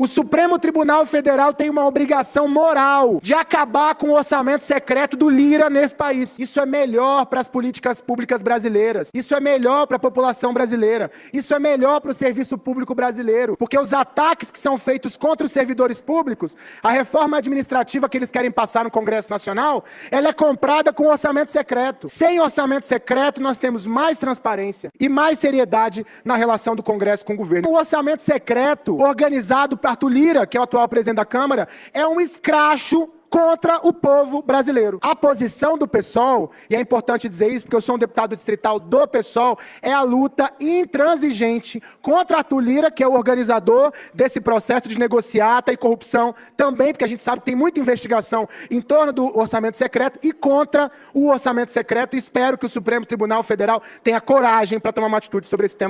O Supremo Tribunal Federal tem uma obrigação moral de acabar com o orçamento secreto do Lira nesse país. Isso é melhor para as políticas públicas brasileiras. Isso é melhor para a população brasileira. Isso é melhor para o serviço público brasileiro. Porque os ataques que são feitos contra os servidores públicos, a reforma administrativa que eles querem passar no Congresso Nacional, ela é comprada com orçamento secreto. Sem orçamento secreto, nós temos mais transparência e mais seriedade na relação do Congresso com o governo. O orçamento secreto, organizado Arthur Lira, que é o atual presidente da Câmara, é um escracho contra o povo brasileiro. A posição do PSOL, e é importante dizer isso porque eu sou um deputado distrital do PSOL, é a luta intransigente contra a Lira, que é o organizador desse processo de negociata e corrupção também, porque a gente sabe que tem muita investigação em torno do orçamento secreto e contra o orçamento secreto. Espero que o Supremo Tribunal Federal tenha coragem para tomar uma atitude sobre esse tema.